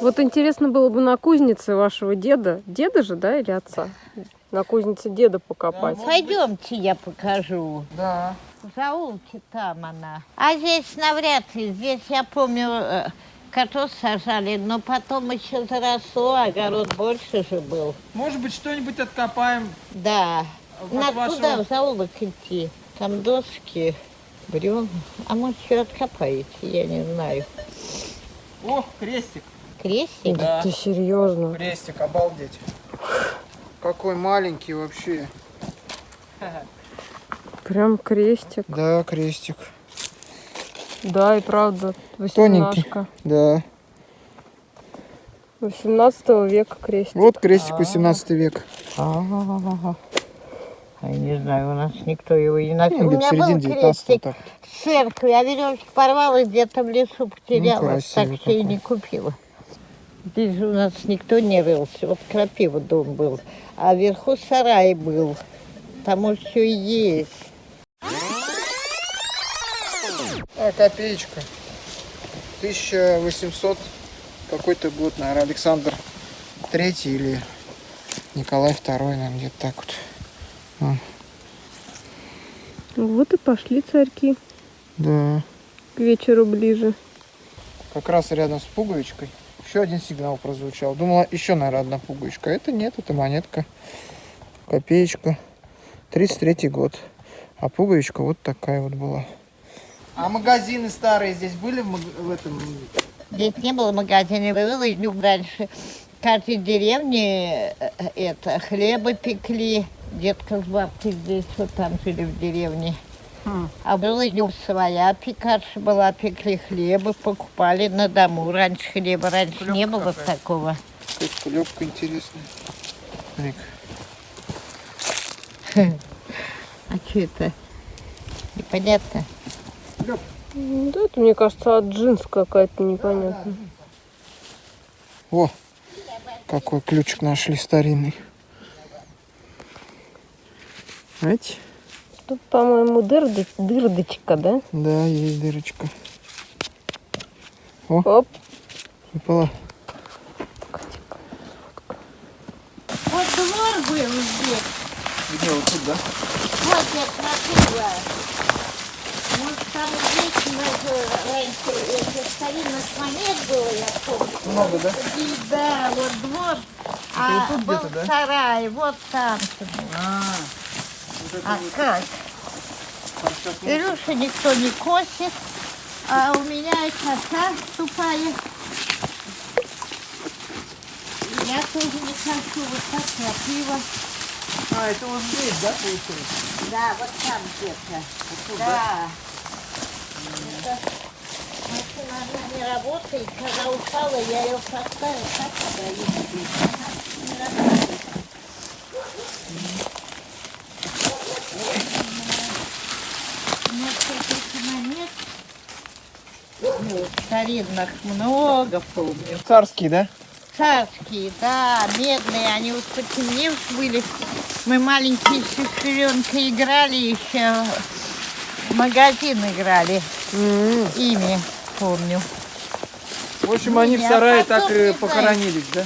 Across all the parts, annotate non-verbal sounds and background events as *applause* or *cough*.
Вот интересно было бы на кузнице вашего деда, деда же, да, или отца? На кузнице деда покопать. Пойдемте, я покажу. Да. В заулке там она. А здесь навряд ли. Здесь, я помню, э, картошку сажали, но потом еще заросло, огород больше же был. Может быть, что-нибудь откопаем. Да. от Надо вашего- туда, в заулок идти. Там доски, бревна. А может, еще откопаете, я не знаю. О, крестик. Крестик? Да. Ты серьезно? Крестик, обалдеть. Какой маленький вообще. Прям крестик. Да, крестик. Да, и правда, Тоненький. восемнашка. Да. 18 века крестик. Вот крестик 18 век. А, Я не знаю, у нас никто его не. Ну, У меня был середина 19 крестик в церкви, а веревочку порвала, где-то в лесу потеряла, красивый так что и не купила. Здесь же у нас никто не рылся, вот крапива дом был, а вверху сарай был, там уж все есть. А, копеечка. 1800 какой-то год, наверное, Александр Третий или Николай Второй, наверное, где-то так вот. Вот и пошли царьки Да. к вечеру ближе. Как раз рядом с пуговичкой. Еще один сигнал прозвучал. Думала, еще, наверное, одна пуговичка. Это нет, это монетка. Копеечка. 33 год. А пуговичка вот такая вот была. А магазины старые здесь были в, этом? Здесь не было магазина, было и ну, раньше. В каждой деревне э, э, это, хлеба пекли, детка с бабкой здесь, вот там жили в деревне. А была ну, своя пекарша была, пекли хлеба, покупали на дому. Раньше хлеба, раньше не Клёпка было какая. такого. Какая-то кулёвка интересная. *laughs* А что это? Непонятно. Да, это, мне кажется, от джинс какая-то непонятная. О, какой ключик нашли старинный. Знаете? Тут, по-моему, дырды- дырдочка, да? Да, есть дырочка. Оп. Выпала. Вот двор был здесь. Где вот тут, да? Вот я смотрела. Может, там здесь даже раньше это старинных монет было, я помню. Много, да? И да, вот двор. А вот тут был где-то, да? сарай, вот там. А, вот А вот. как? Илюша никто не косит, а у меня и коса тупая. Я тоже не хочу, вот так крапива. А, это вот здесь, да, получается? Да, вот там где-то. да. Это машина она не работает. Когда упала, я ее поставила, так ездит. Она не работает. Несколько монет. Ну, старинных много помню. Царский, да? Царские, да, медные, они вот потемневшие были. Мы маленькие с сестренкой играли еще, в магазин играли М, ими, помню. В общем, они в сарае так и похоронились, да?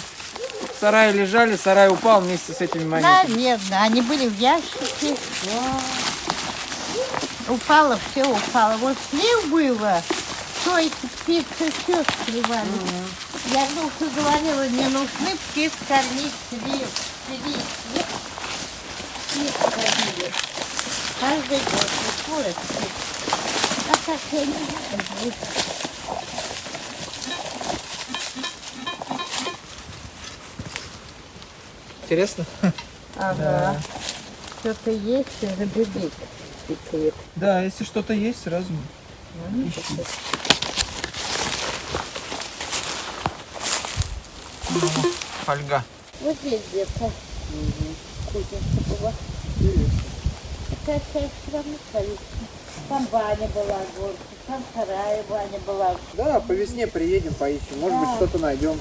В сарае лежали, сарай упал вместе с этими монетами. Наверное, они были в ящике. Упало, все упало. Вот слив было, что эти птицы все сливали. Я ну говорила, не нужны птиц кормить слив. Слив. Нет. Птиц кормили. Каждый год. Вот птиц. А так я не знаю. Интересно? Ага. Что-то есть, пикает. Да, если что-то есть, сразу ищи. Фольга. Вот здесь где-то. Кузница была. Такая вся все равно. Там баня была, горка, там вторая баня была. Да, по весне приедем, поищем. Может быть, что-то найдем.